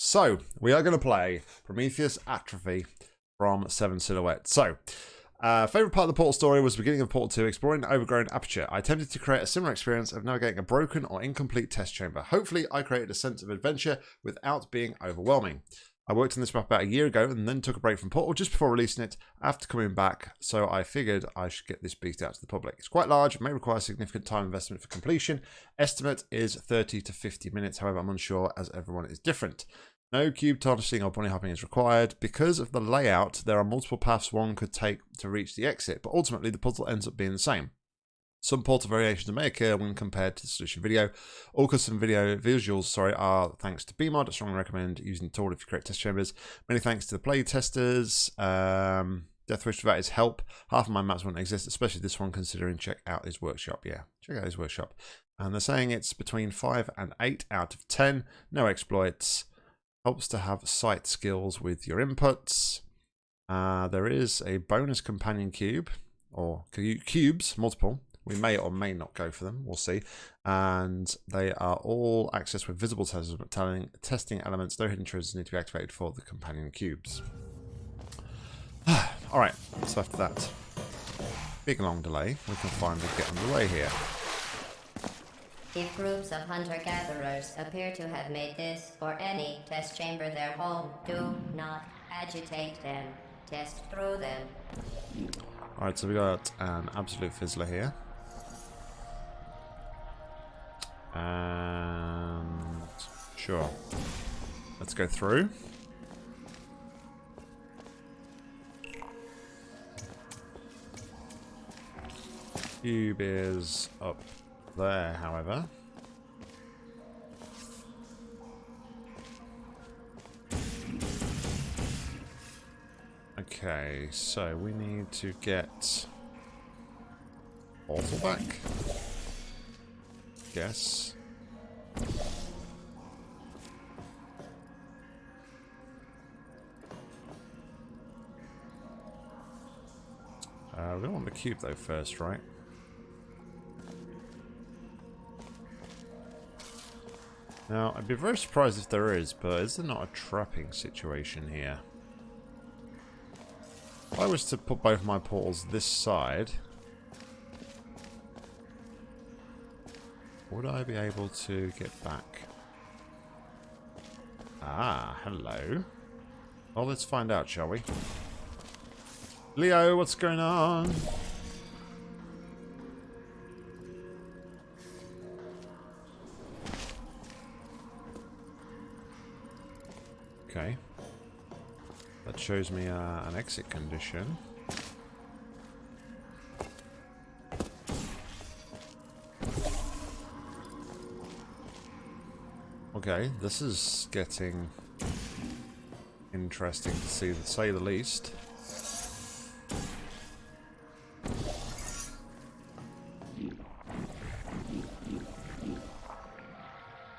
So, we are going to play Prometheus Atrophy from Seven Silhouette. So, uh, favorite part of the Portal story was the beginning of Portal 2, exploring overgrown aperture. I attempted to create a similar experience of navigating a broken or incomplete test chamber. Hopefully, I created a sense of adventure without being overwhelming. I worked on this map about a year ago and then took a break from Portal just before releasing it after coming back, so I figured I should get this beast out to the public. It's quite large, may require significant time investment for completion. Estimate is 30 to 50 minutes, however, I'm unsure as everyone is different. No cube tarnishing or bunny hopping is required. Because of the layout, there are multiple paths one could take to reach the exit, but ultimately the puzzle ends up being the same. Some portal variations may occur when compared to the solution video. All custom video visuals, sorry, are thanks to BEEMod. I strongly recommend using the tool if you create test chambers. Many thanks to the play testers. Um, Deathwish for that is help. Half of my maps wouldn't exist, especially this one, considering check out his workshop. Yeah, check out his workshop. And they're saying it's between 5 and 8 out of 10. No exploits. Helps to have sight skills with your inputs. Uh, there is a bonus companion cube, or cubes, multiple, we may or may not go for them. We'll see. And they are all accessed with visible testing elements. No hidden treasures need to be activated for the companion cubes. all right. So after that big long delay, we can finally get underway here. If groups of hunter-gatherers appear to have made this or any test chamber their home, do not agitate them. Test through them. Alright, so we got an absolute fizzler here. And sure. Let's go through. Cube is up there, however. Okay, so we need to get Portal back guess. Uh, we want the cube though first, right? Now, I'd be very surprised if there is, but is there not a trapping situation here? If I was to put both my portals this side, Would I be able to get back? Ah, hello. Well, let's find out, shall we? Leo, what's going on? Okay. That shows me uh, an exit condition. Okay, this is getting interesting to see, to say the least.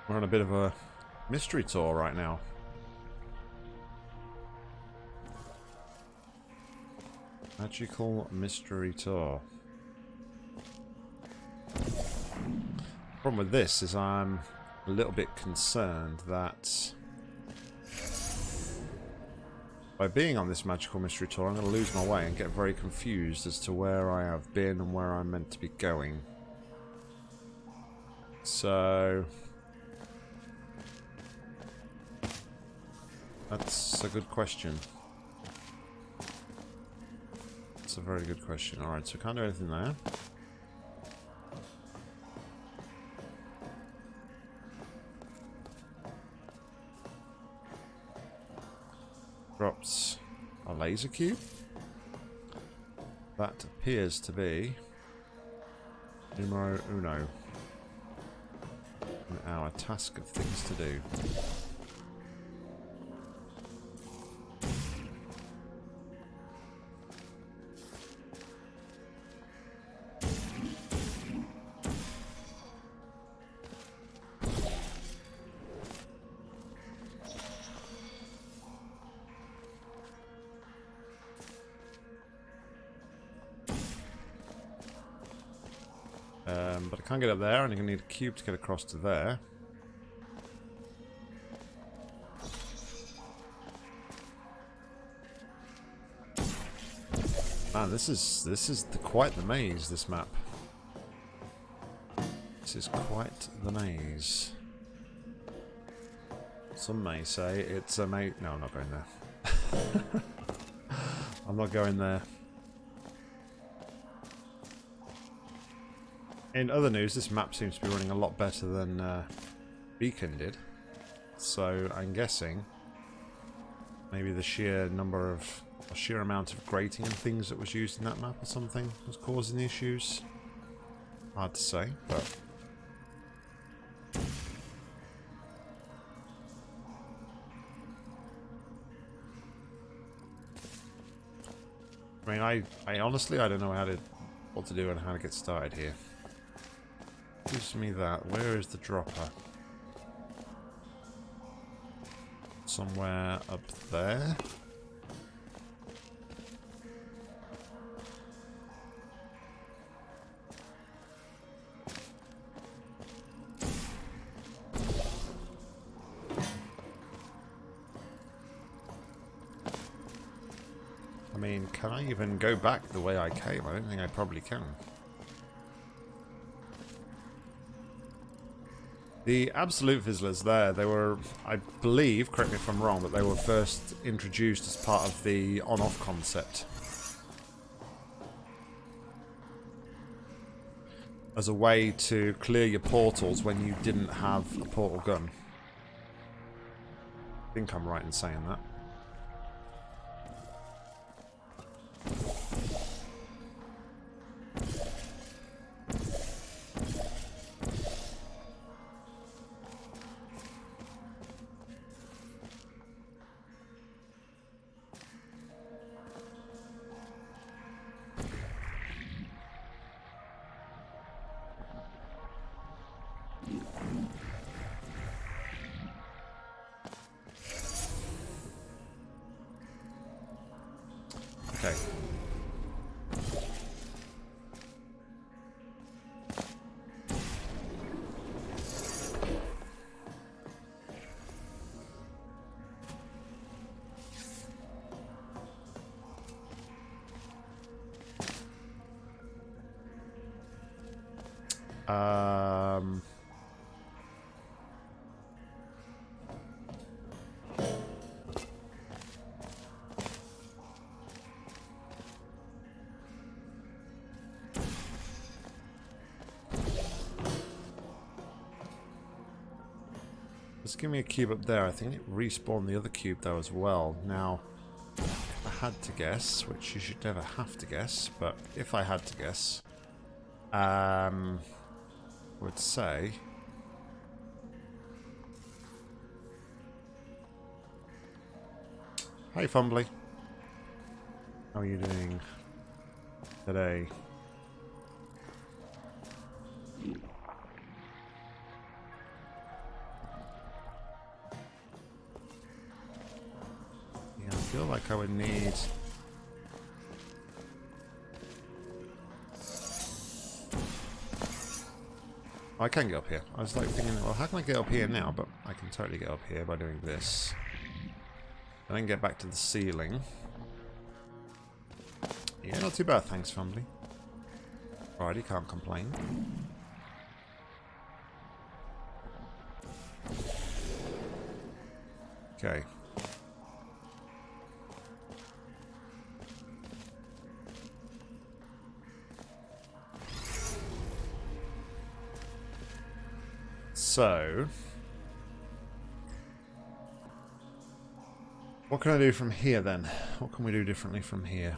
We're on a bit of a mystery tour right now. Magical mystery tour. Problem with this is I'm a little bit concerned that by being on this magical mystery tour, I'm going to lose my way and get very confused as to where I have been and where I'm meant to be going. So... That's a good question. That's a very good question. Alright, so can't do anything there. Drops a laser cube. That appears to be numero uno our task of things to do. can't get up there, and you're going to need a cube to get across to there. Man, this is this is the, quite the maze. This map. This is quite the maze. Some may say it's a maze. No, I'm not going there. I'm not going there. In other news, this map seems to be running a lot better than uh, Beacon did. So I'm guessing maybe the sheer number of, or sheer amount of grating and things that was used in that map or something was causing the issues. Hard to say, but I mean, I, I honestly, I don't know how to, what to do and how to get started here. Gives me that. Where is the dropper? Somewhere up there. I mean, can I even go back the way I came? I don't think I probably can. The Absolute Fizzlers there, they were, I believe, correct me if I'm wrong, but they were first introduced as part of the on-off concept. As a way to clear your portals when you didn't have a portal gun. I think I'm right in saying that. Give me a cube up there. I think it respawned the other cube though as well. Now, if I had to guess, which you should never have to guess, but if I had to guess, um, would say Hey Fumbly. How are you doing today? I would need... Oh, I can get up here. I was like thinking, well, how can I get up here now? But I can totally get up here by doing this. And then get back to the ceiling. Yeah, not too bad, thanks, Fumbly. Alrighty, can't complain. Okay. So... What can I do from here then? What can we do differently from here?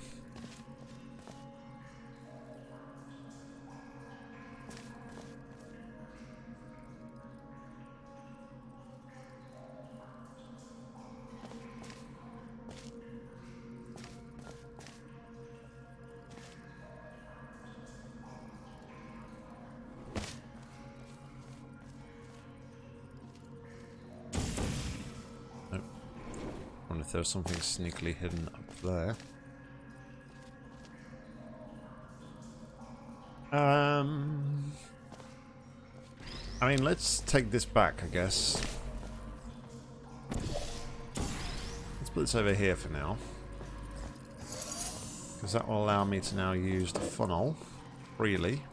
There's something sneakily hidden up there. Um, I mean, let's take this back, I guess. Let's put this over here for now. Because that will allow me to now use the funnel freely.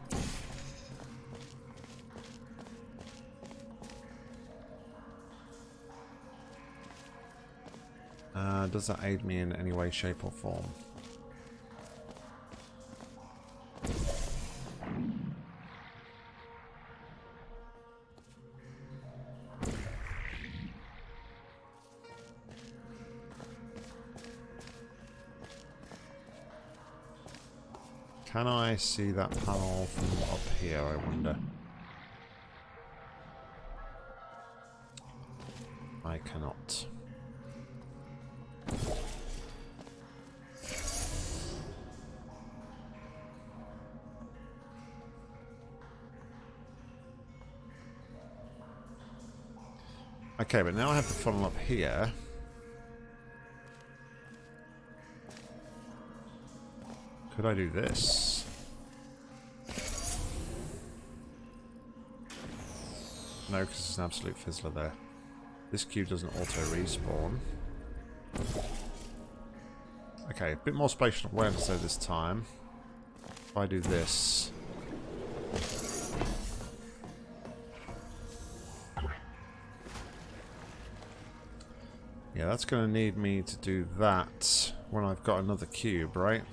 Uh, does that aid me in any way, shape or form? Can I see that panel from up here, I wonder? I cannot. Okay, but now I have the funnel up here. Could I do this? No, because it's an absolute fizzler there. This cube doesn't auto-respawn. Okay, a bit more spatial awareness though this time. If I do this... Yeah, that's going to need me to do that when I've got another cube, right?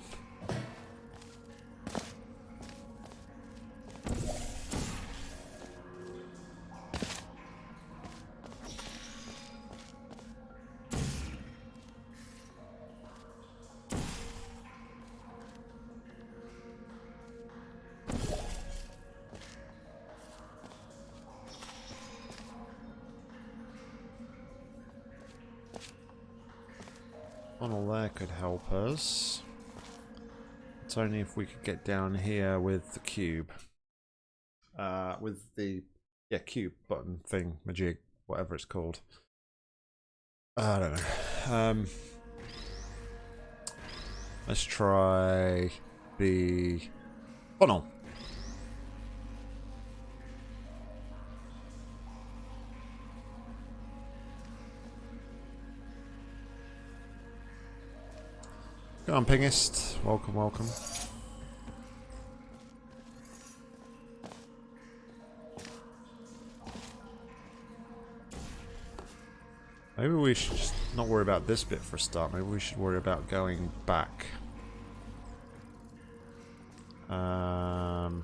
Us. It's only if we could get down here with the cube. Uh, with the, yeah, cube button thing, majig, whatever it's called. I don't know. Um, let's try the funnel. On, pingist. Welcome, welcome. Maybe we should just not worry about this bit for a start. Maybe we should worry about going back. Um,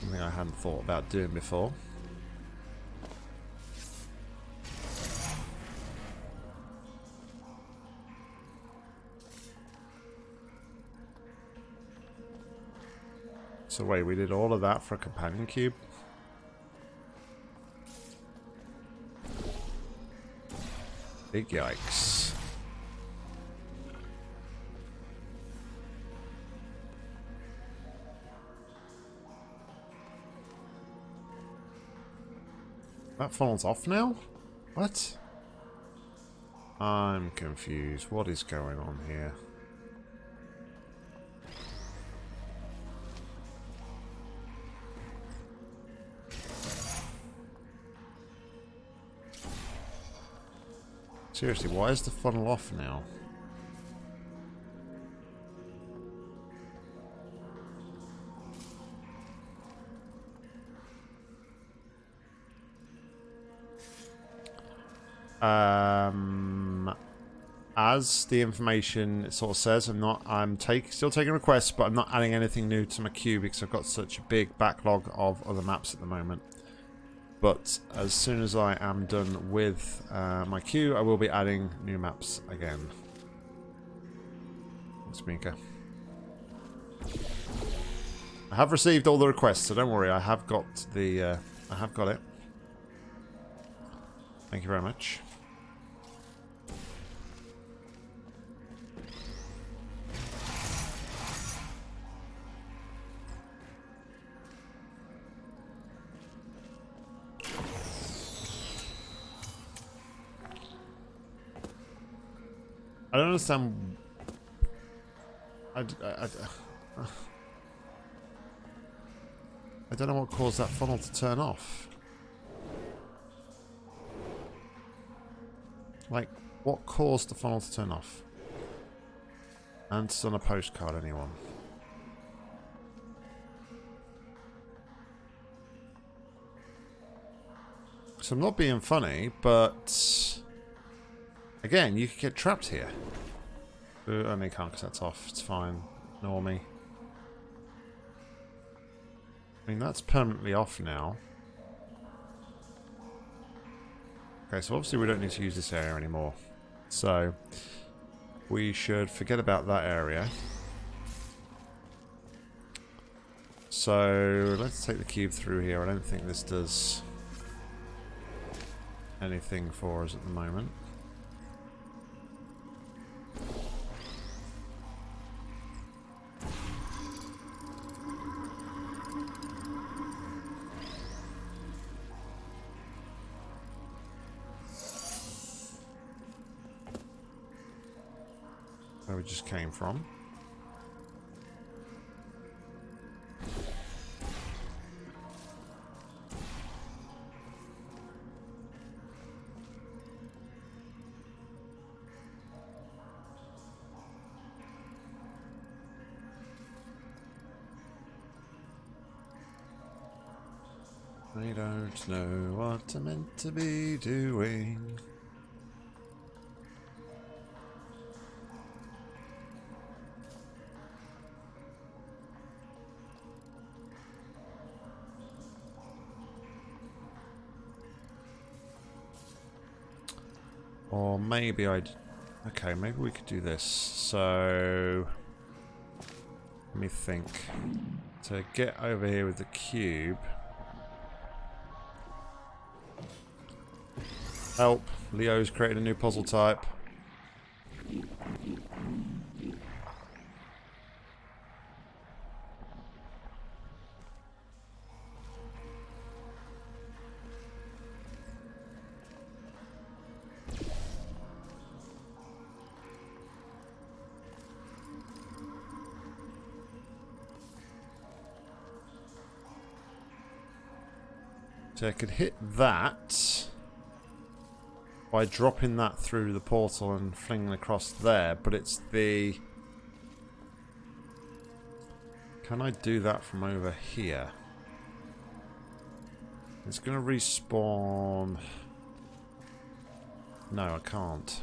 something I hadn't thought about doing before. So wait, we did all of that for a companion cube? Big yikes. That funnel's off now? What? I'm confused. What is going on here? Seriously, why is the funnel off now? Um, as the information sort of says, I'm not. I'm take still taking requests, but I'm not adding anything new to my queue because I've got such a big backlog of other maps at the moment. But as soon as I am done with uh, my queue, I will be adding new maps again. Thanks, Mika. I have received all the requests, so don't worry. I have got the. Uh, I have got it. Thank you very much. I don't understand. I, I, I, I don't know what caused that funnel to turn off. Like, what caused the funnel to turn off? Answers on a postcard, anyone? So I'm not being funny, but... Again, you could get trapped here. Uh, only can't because that's off. It's fine. Normie. I mean, that's permanently off now. Okay, so obviously we don't need to use this area anymore. So, we should forget about that area. So, let's take the cube through here. I don't think this does anything for us at the moment. Came from. I don't know what I'm meant to be doing. Or maybe I'd... Okay, maybe we could do this. So... Let me think. To get over here with the cube... Help. Leo's created a new puzzle type. So I could hit that by dropping that through the portal and flinging across there, but it's the... Can I do that from over here? It's going to respawn... No, I can't.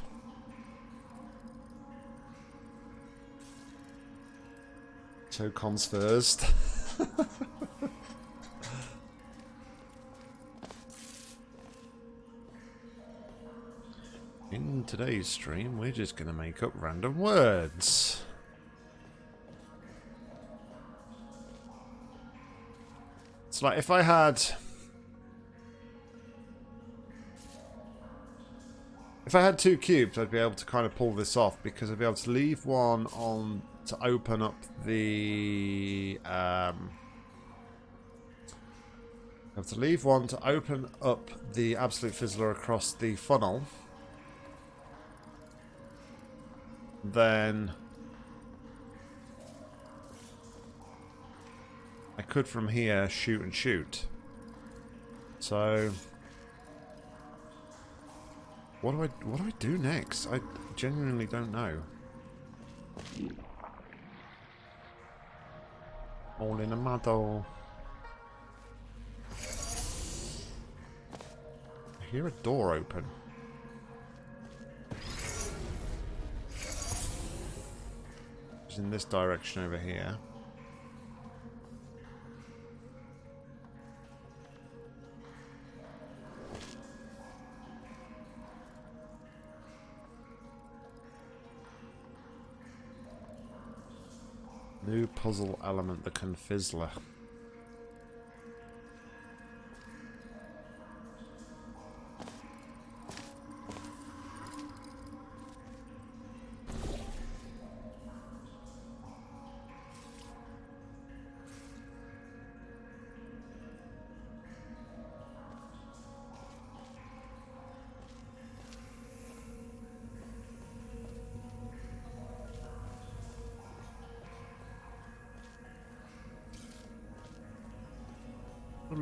Two cons first. Today's stream, we're just going to make up random words. It's like if I had... If I had two cubes, I'd be able to kind of pull this off because I'd be able to leave one on to open up the... Um, I have to leave one to open up the Absolute Fizzler across the funnel. Then I could from here shoot and shoot. So what do I what do I do next? I genuinely don't know. All in a muddle. I hear a door open. In this direction over here. New puzzle element, the Confizzler.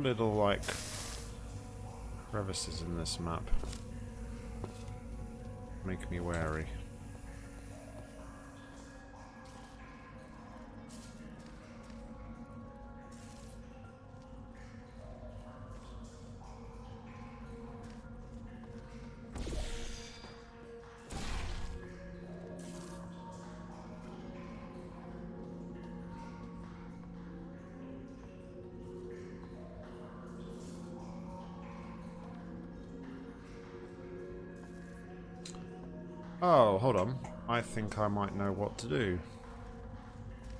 Little, like, crevices in this map. Make me wary. Think I might know what to do.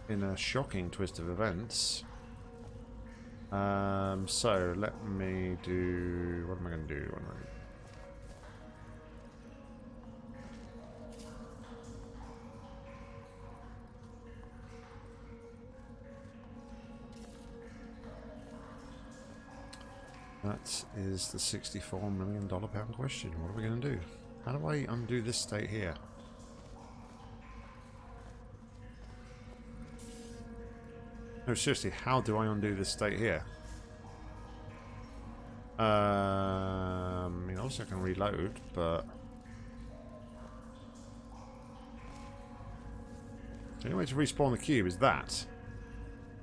In a shocking twist of events. Um, so, let me do... What am I going to do? That is the $64 million pound question. What are we going to do? How do I undo this state here? No, seriously, how do I undo this state here? Um, I mean, obviously I can reload, but... The only way to respawn the cube is that.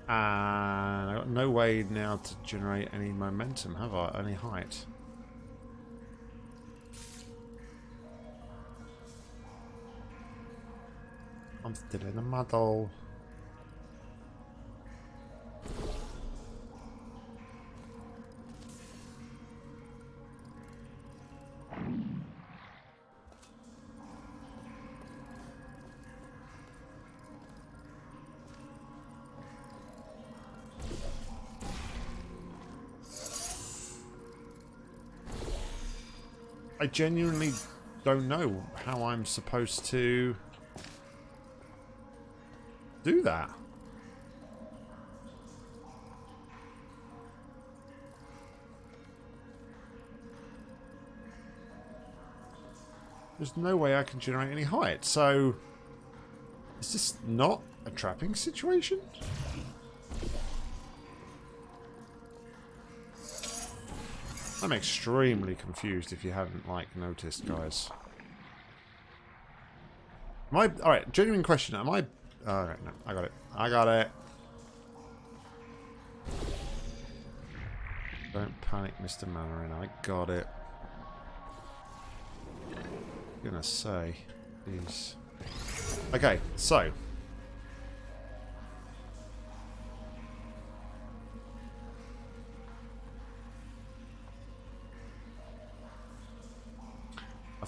And I've got no way now to generate any momentum, have I? Any height. I'm still in the muddle. Genuinely don't know how I'm supposed to do that. There's no way I can generate any height, so... Is this not a trapping situation? I'm extremely confused if you haven't, like, noticed, guys. I... Alright, genuine question. Am I... Alright, no. I got it. I got it. Don't panic, Mr. Mandarin. I got it. I'm gonna say. Jeez. Okay, so.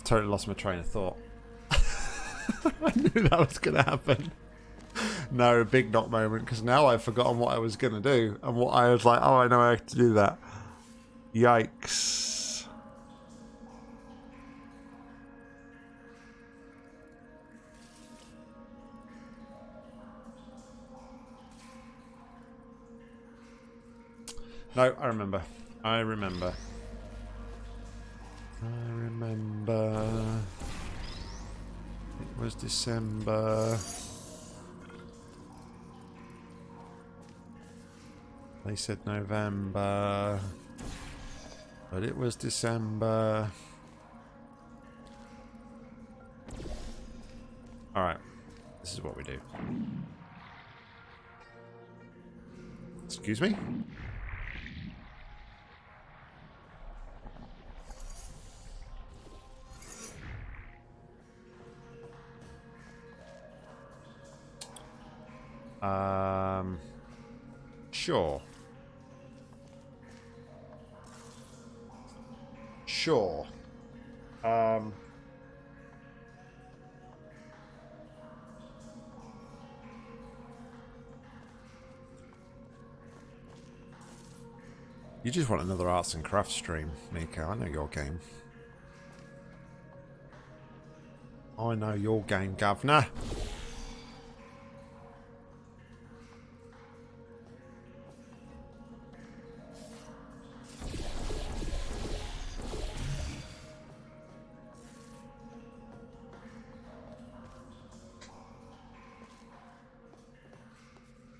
Totally lost my train of thought. I knew that was going to happen. No, a big knock moment, because now I've forgotten what I was going to do. And what I was like, oh, I know I have to do that. Yikes. No, I remember. I remember. I remember. It was December. They said November. But it was December. Alright. This is what we do. Excuse me? Um, sure. Sure. Um, you just want another arts and crafts stream, Mika. I know your game. I know your game, governor.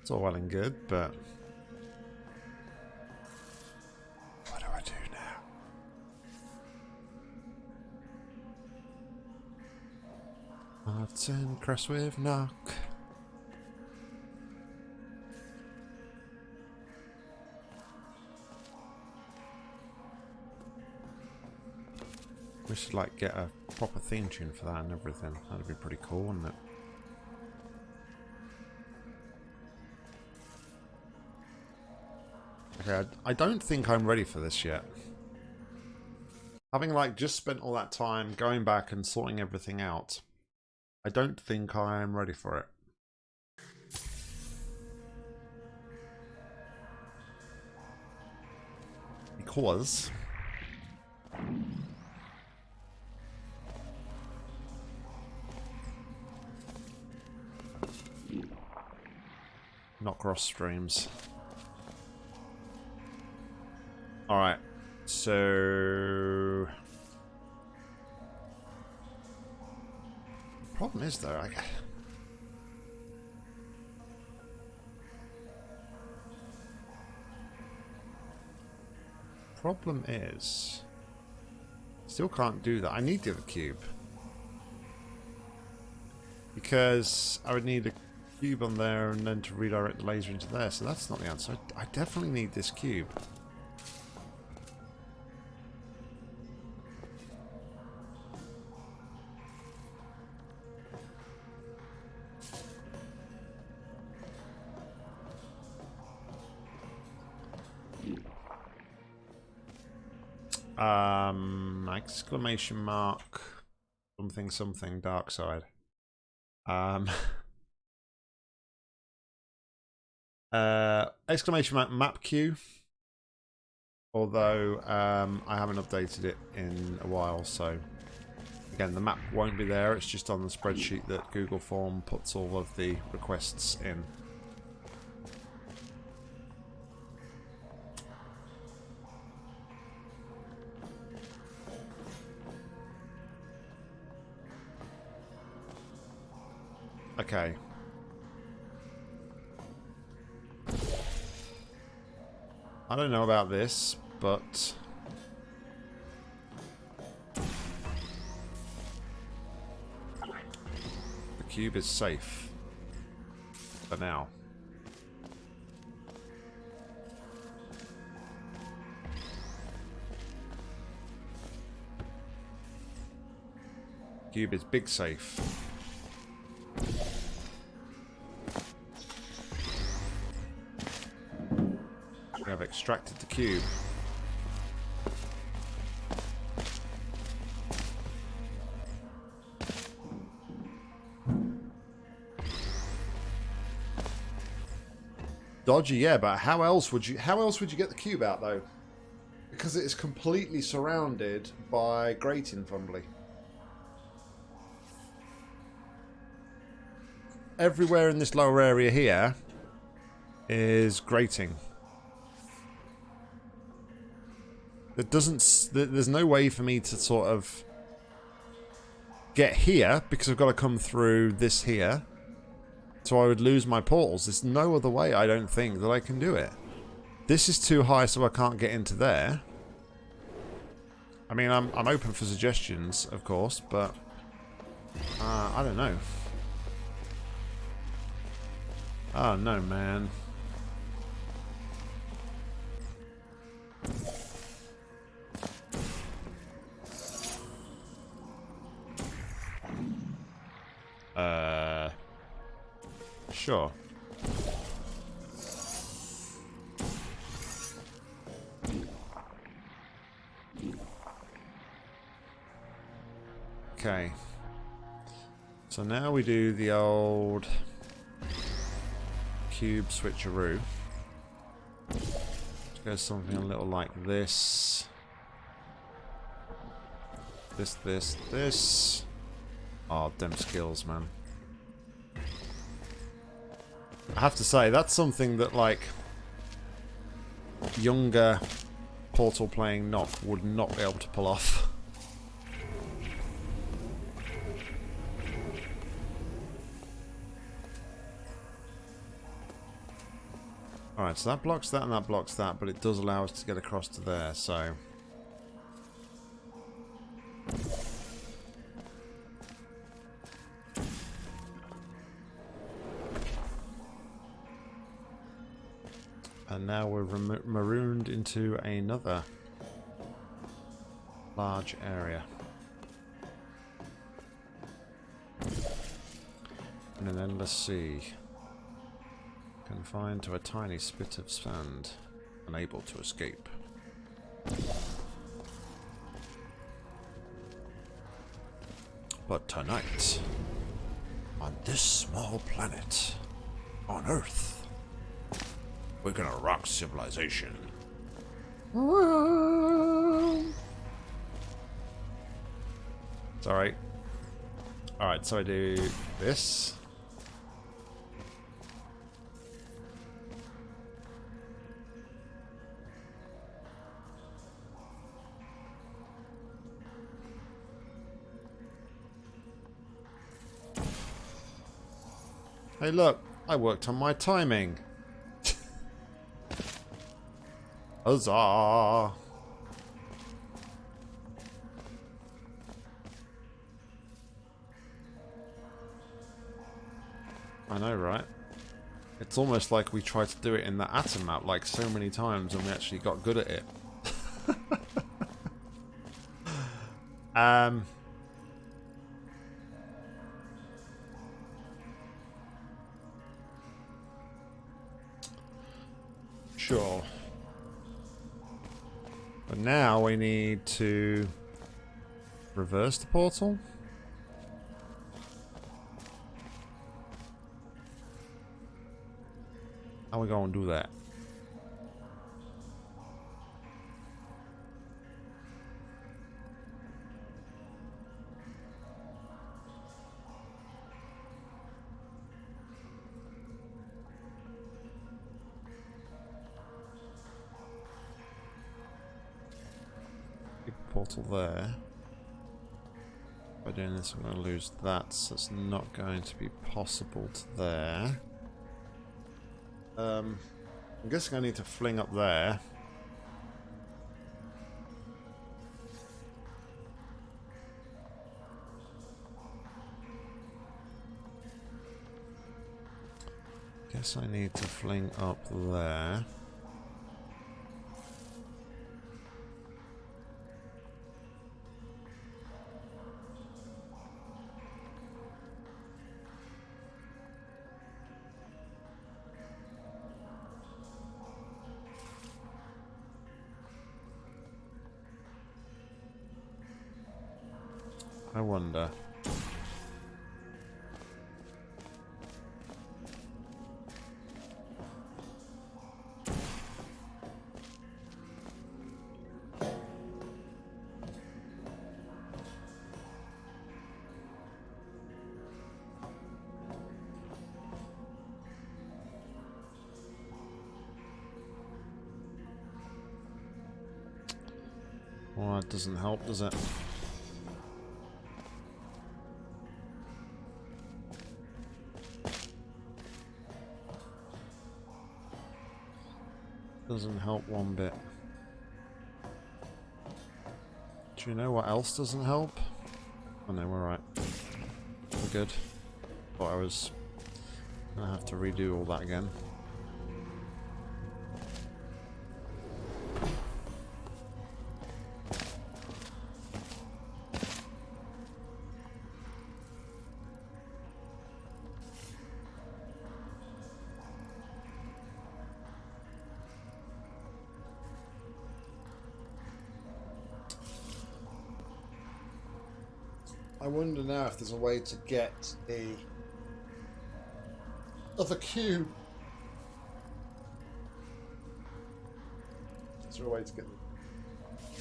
It's all well and good, but... What do I do now? And with knock. We should like get a proper theme tune for that and everything. That'd be pretty cool, wouldn't it? Okay, I, I don't think I'm ready for this yet. Having like just spent all that time going back and sorting everything out, I don't think I am ready for it. Because not cross streams. So... Problem is though, I... Problem is... Still can't do that. I need the other cube. Because I would need a cube on there and then to redirect the laser into there. So that's not the answer. I definitely need this cube. Um, exclamation mark, something, something, dark side. Um, uh, exclamation mark, map queue. Although um, I haven't updated it in a while, so again, the map won't be there. It's just on the spreadsheet that Google Form puts all of the requests in. Okay. I don't know about this, but... The cube is safe. For now. Cube is big safe. We have extracted the cube. Dodgy, yeah, but how else would you how else would you get the cube out though? Because it is completely surrounded by grating fumbly. Everywhere in this lower area here is grating. There doesn't. There's no way for me to sort of get here because I've got to come through this here. So I would lose my portals. There's no other way, I don't think, that I can do it. This is too high, so I can't get into there. I mean, I'm I'm open for suggestions, of course, but uh, I don't know. Oh no, man. Uh, sure. Okay. So now we do the old cube switcheroo. Let's go something a little like this. This, this, this. Oh, them skills, man. I have to say, that's something that, like, younger Portal playing knock would not be able to pull off. Alright, so that blocks that and that blocks that, but it does allow us to get across to there, so... now we're marooned into another large area. In an endless sea. Confined to a tiny spit of sand. Unable to escape. But tonight, on this small planet, on Earth, we're gonna rock civilization. It's alright. Alright, so I do this. Hey look, I worked on my timing. Huzzah! I know, right? It's almost like we tried to do it in the atom map like so many times and we actually got good at it. um... Now we need to reverse the portal. How we gonna do that? This, I'm going to lose that, so it's not going to be possible to there. Um, I'm guessing I need to fling up there. Guess I need to fling up there. I wonder. Well, that doesn't help, does it? Doesn't help one bit. Do you know what else doesn't help? Oh no, we're right. We're good. Thought I was gonna have to redo all that again. There's a way to get the other cube. Is there a way to get the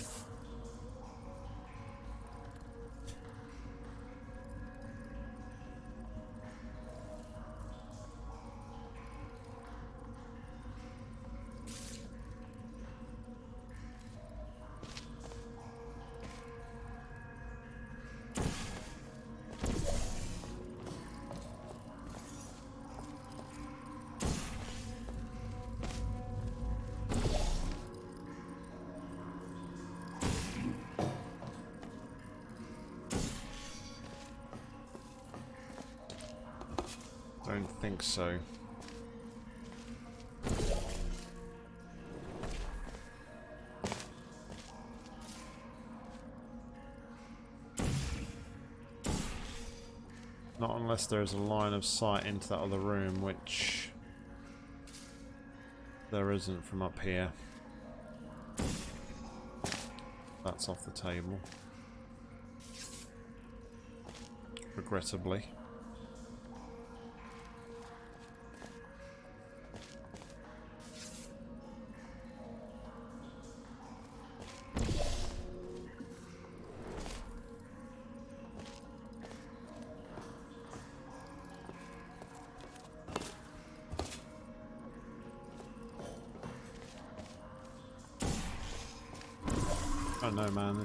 think so. Not unless there's a line of sight into that other room, which there isn't from up here. That's off the table. regrettably.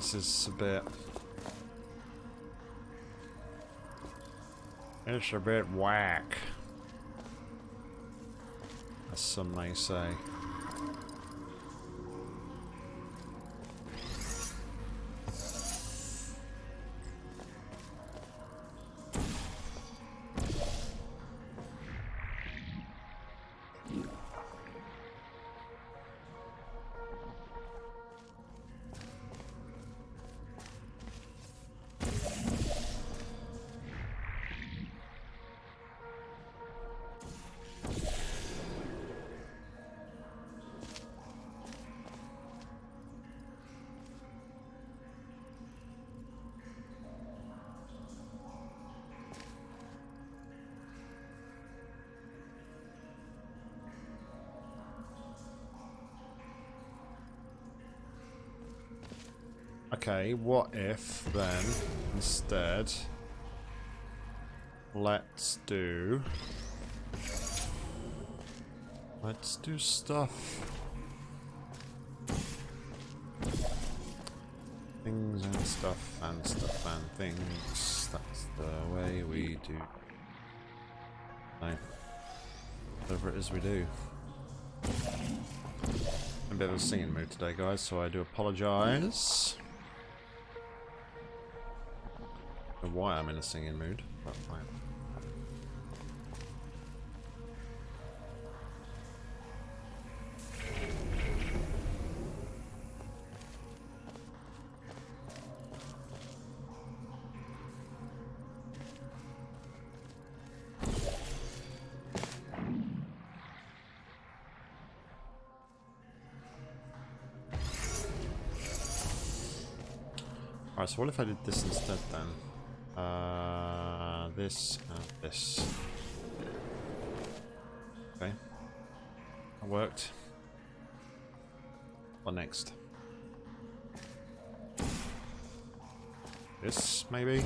This is a bit. It's a bit whack. As some may say. Uh, Okay, what if then instead let's do let's do stuff. Things and stuff and stuff and things. That's the way we do whatever it is we do. A bit of a singing mood today guys so I do apologize why I'm in a singing mood, but fine. Alright, so what if I did this instead then? Uh, this and this. Okay. That worked. What next? This, maybe?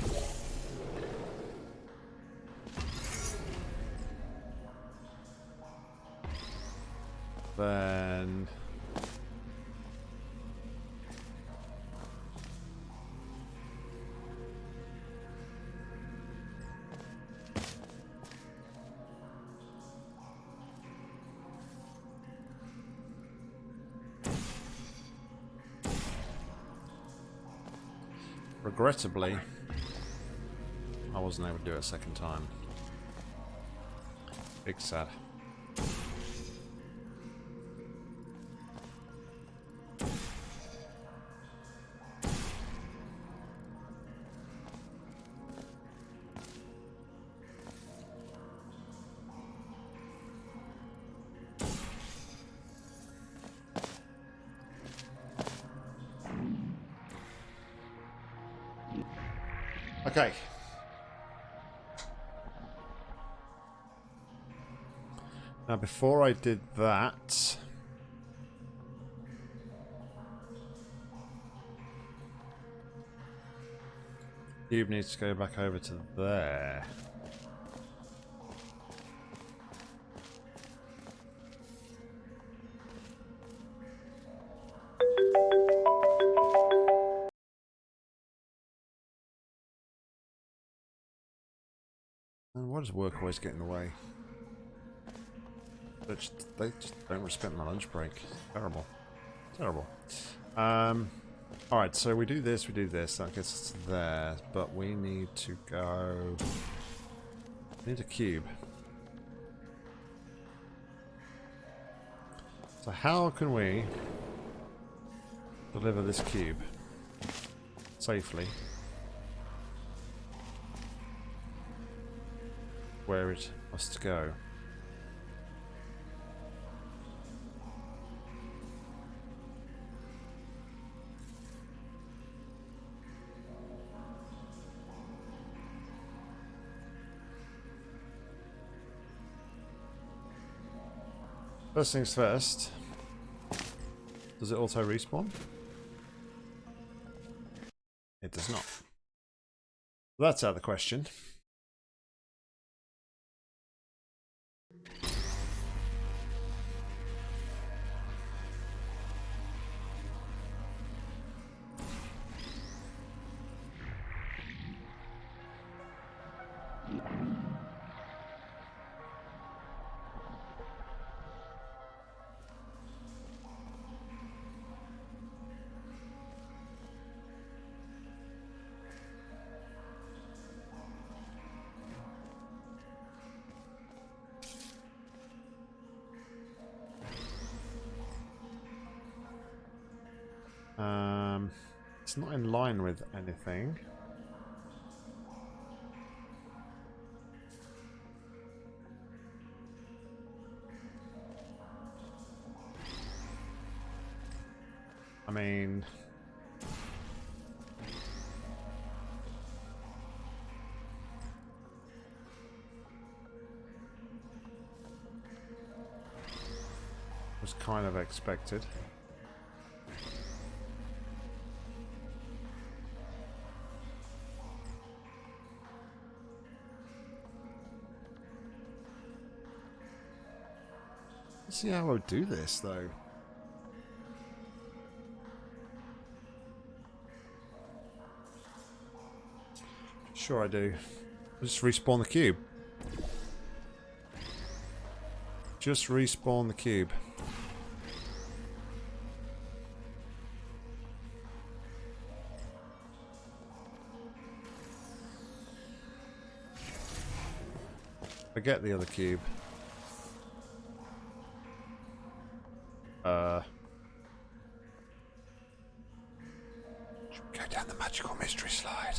Regrettably, I wasn't able to do it a second time. Big sad. Okay. Now, before I did that... Cube needs to go back over to there. Does work always get in the way? They just, they just don't respect my lunch break. Terrible. Terrible. Um, Alright, so we do this, we do this. That gets us there. But we need to go... We need a cube. So how can we deliver this cube safely? where it must go. First things first. Does it auto respawn? It does not. That's out of the question. Um, it's not in line with anything. I mean... Was kind of expected. See how I would do this, though. Sure I do. Just respawn the cube. Just respawn the cube. Forget the other cube. Uh, go down the magical mystery slide.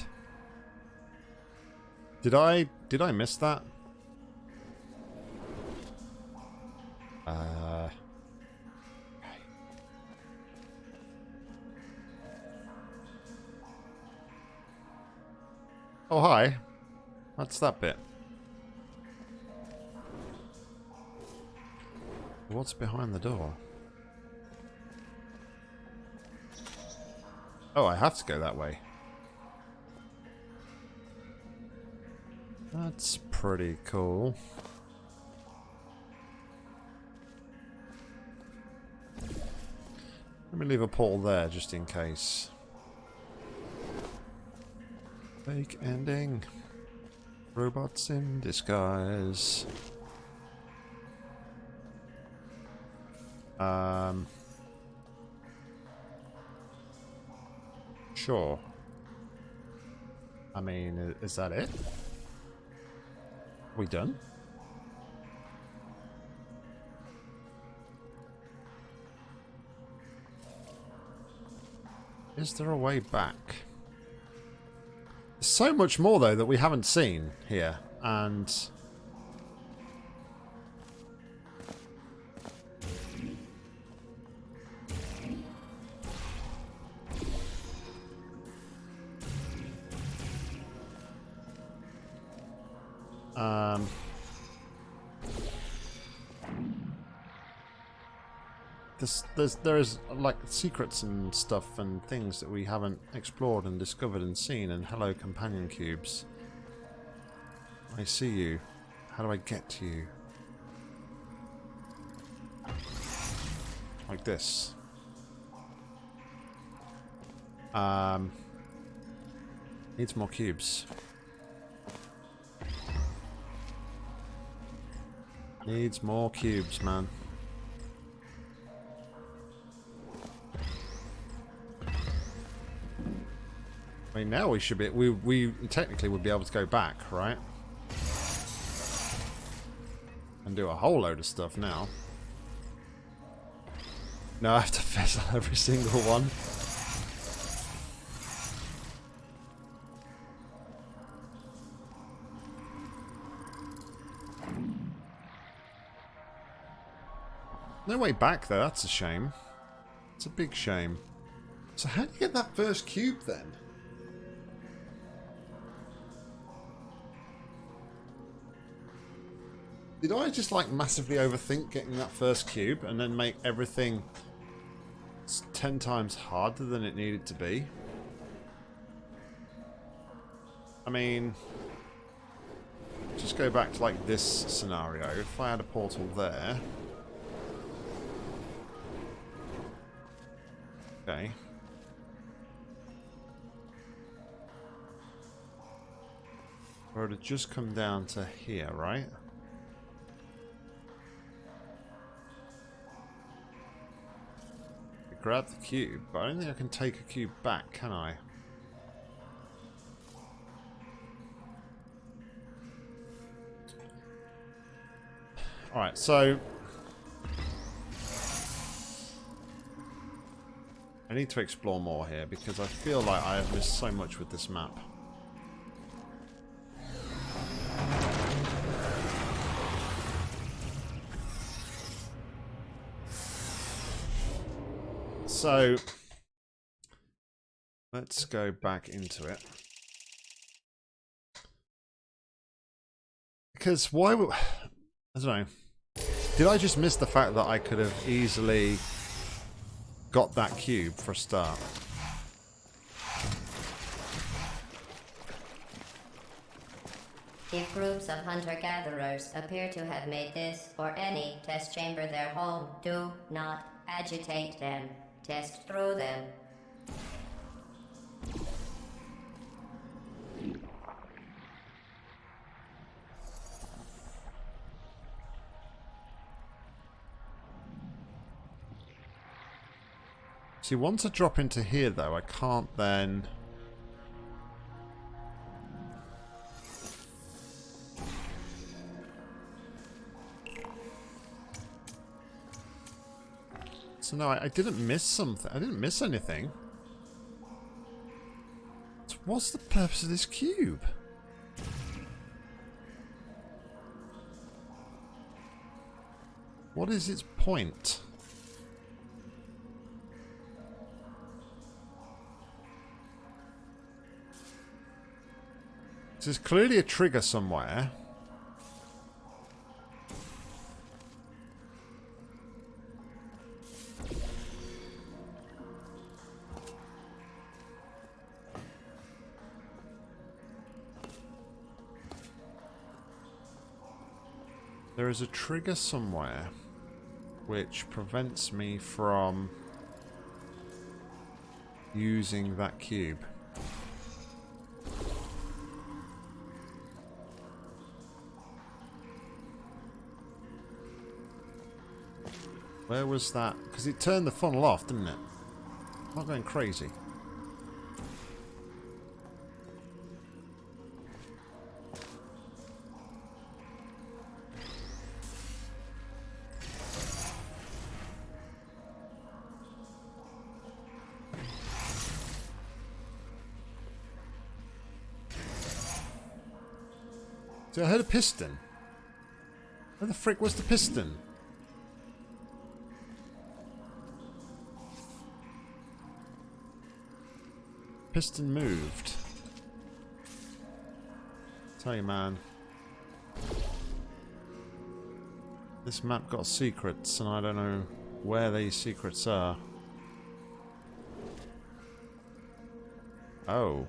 Did I did I miss that? Uh. Oh hi. What's that bit? What's behind the door? Oh, I have to go that way. That's pretty cool. Let me leave a portal there just in case. Fake ending. Robots in disguise. Um... Sure. I mean, is that it? We done? Is there a way back? There's so much more, though, that we haven't seen here. And... Um... There's, there's, there's like secrets and stuff and things that we haven't explored and discovered and seen and hello companion cubes. I see you. How do I get to you? Like this. Um, needs more cubes. Needs more cubes, man. I mean, now we should be... We, we technically would be able to go back, right? And do a whole load of stuff now. No, I have to fizzle every single one. Way back there. that's a shame. It's a big shame. So how do you get that first cube then? Did I just like massively overthink getting that first cube and then make everything ten times harder than it needed to be? I mean, just go back to like this scenario. If I had a portal there. Okay. It would just come down to here, right? Grab the cube, but I don't think I can take a cube back, can I? Alright, so... I need to explore more here because I feel like I have missed so much with this map. So, let's go back into it. Because why would... I don't know. Did I just miss the fact that I could have easily got that cube for a start? If groups of hunter-gatherers appear to have made this or any test chamber their home, do not agitate them. Test through them. See, once I drop into here, though, I can't then... So no, I, I didn't miss something. I didn't miss anything. So what's the purpose of this cube? What is its point? There's clearly a trigger somewhere. There is a trigger somewhere which prevents me from using that cube. Where was that? Because it turned the funnel off, didn't it? I'm not going crazy. See, I heard a piston. Where the frick was the piston? Piston moved. Tell you, man. This map got secrets, and I don't know where these secrets are. Oh.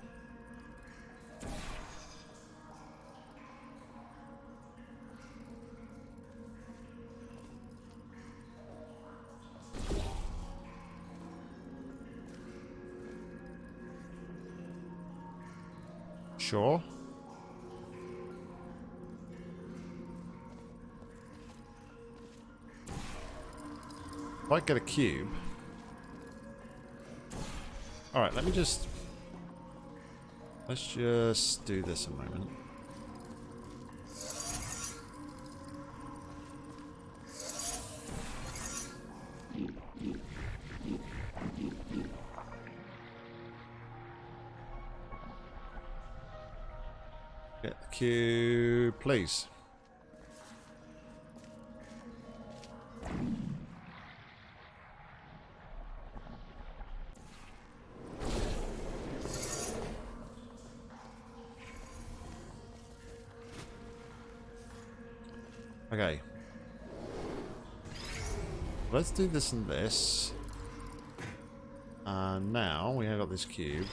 Sure. If I get a cube. Alright, let me just... Let's just do this a moment. Please. Okay. Let's do this and this. And now we have got this cube.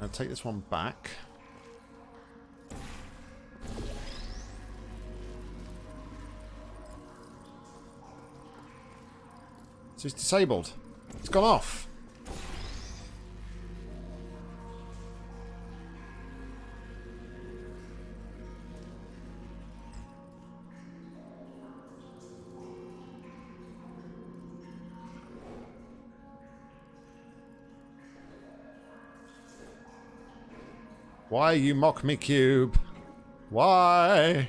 I'll take this one back. So it's disabled. It's gone off. Why you mock me, Cube? Why?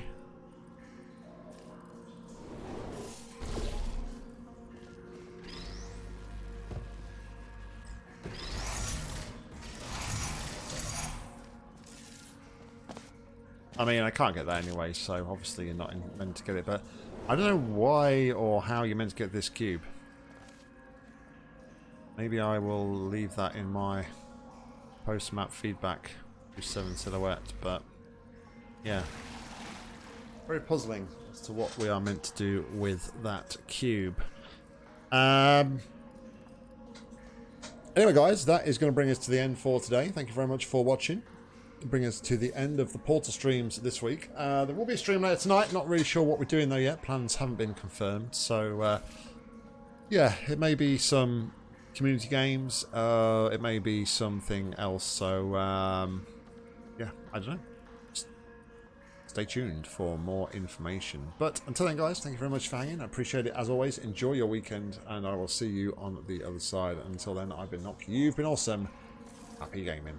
I mean, I can't get that anyway, so obviously you're not in, meant to get it, but I don't know why or how you're meant to get this cube. Maybe I will leave that in my post-map feedback to 7 Silhouette, but yeah. Very puzzling as to what we are meant to do with that cube. Um, anyway, guys, that is going to bring us to the end for today. Thank you very much for watching bring us to the end of the Portal streams this week. Uh, there will be a stream later tonight. Not really sure what we're doing though yet. Plans haven't been confirmed. So, uh, yeah, it may be some community games. Uh, it may be something else. So, um, yeah, I don't know. Stay tuned for more information. But until then, guys, thank you very much for hanging. I appreciate it as always. Enjoy your weekend, and I will see you on the other side. Until then, I've been Nock. You've been awesome. Happy gaming.